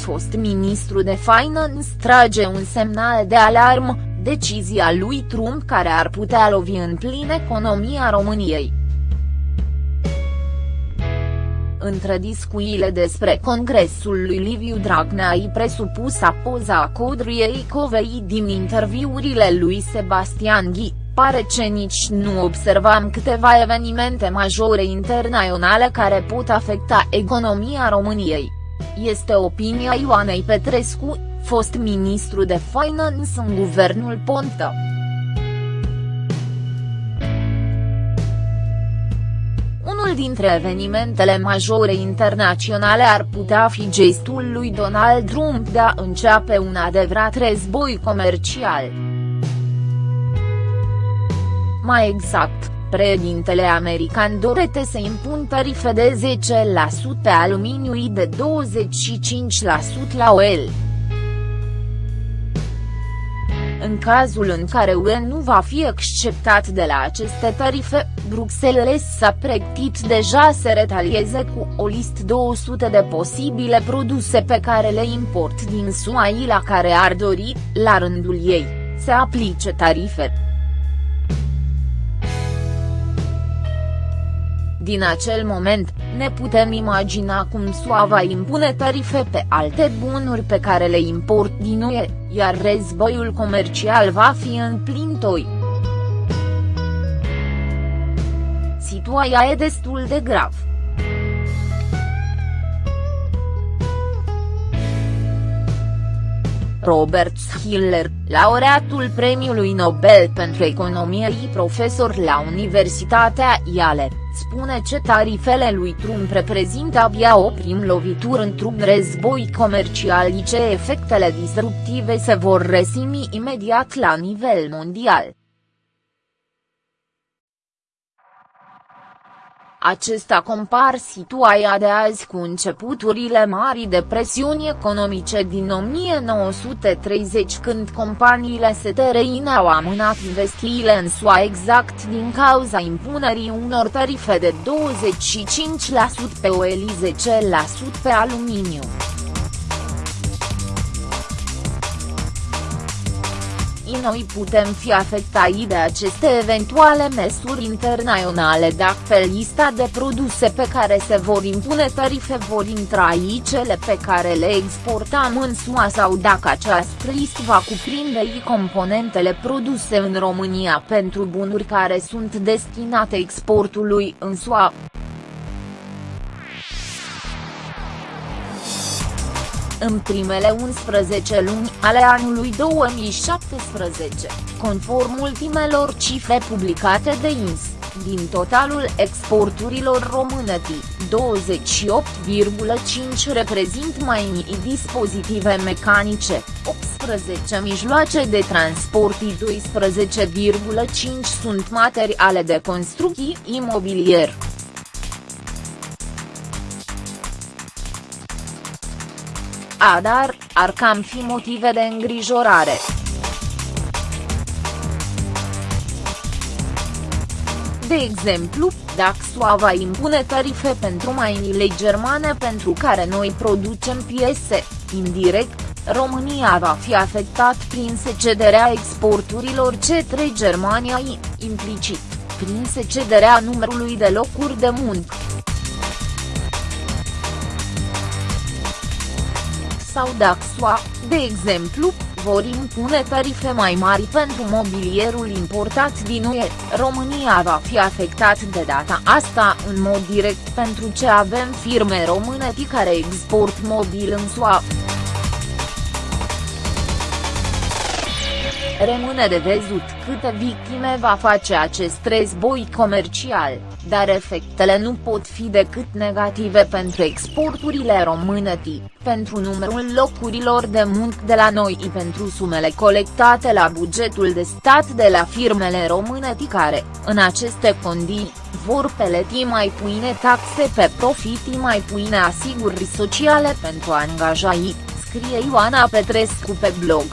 fost ministru de finance trage un semnal de alarmă, decizia lui Trump care ar putea lovi în plin economia României. Între discuțiile despre congresul lui Liviu Dragnea i presupusa poza Codriei Covei din interviurile lui Sebastian Ghi, pare ce nici nu observam câteva evenimente majore internaționale care pot afecta economia României. Este opinia Ioanei Petrescu, fost ministru de finance în guvernul Ponta. Unul dintre evenimentele majore internaționale ar putea fi gestul lui Donald Trump de a începe un adevărat război comercial. Mai exact, președintele american dorete să impun tarife de 10% pe aluminiu și de 25% la oil. În cazul în care UE nu va fi acceptat de la aceste tarife, Bruxelles s-a pregătit deja să retalieze cu o listă 200 de posibile produse pe care le import din SUA la care ar dori, la rândul ei, să aplice tarife. Din acel moment, ne putem imagina cum SUA va impune tarife pe alte bunuri pe care le import din UE, iar războiul comercial va fi în plin toi. Situația e destul de grav. Robert Schiller, laureatul Premiului Nobel pentru Economie și profesor la Universitatea Yale, spune ce tarifele lui Trump reprezintă abia o prim lovitură într-un război comercial și ce efectele disruptive se vor resimi imediat la nivel mondial. Acesta compar situația de azi cu începuturile Marii Depresiuni economice din 1930 când companiile STRI au amânat investițiile în SUA exact din cauza impunerii unor tarife de 25% pe oil 10% pe aluminiu. Noi putem fi afectați de aceste eventuale măsuri internaționale dacă lista de produse pe care se vor impune tarife vor intra aici cele pe care le exportăm în SUA sau dacă această listă va cuprinde și componentele produse în România pentru bunuri care sunt destinate exportului în SUA. În primele 11 luni ale anului 2017, conform ultimelor cifre publicate de INS, din totalul exporturilor române 28,5 reprezint mai mici dispozitive mecanice, 18 mijloace de transport 12,5 sunt materiale de construcții imobilier. Adar, ar cam fi motive de îngrijorare. De exemplu, dacă SUA va impune tarife pentru mainile germane pentru care noi producem piese, indirect, România va fi afectat prin secederea exporturilor către Germania implicit, prin secederea numărului de locuri de muncă. Sau dacă SUA, de exemplu, vor impune tarife mai mari pentru mobilierul importat din UE, România va fi afectat de data asta în mod direct pentru ce avem firme române care export mobil în SUA. Rămâne de văzut câte victime va face acest război comercial, dar efectele nu pot fi decât negative pentru exporturile române pentru numărul locurilor de muncă de la noi și pentru sumele colectate la bugetul de stat de la firmele române care, în aceste condiții, vor peleti mai puține taxe pe profit mai puține asiguri sociale pentru angajați, scrie Ioana Petrescu pe blog.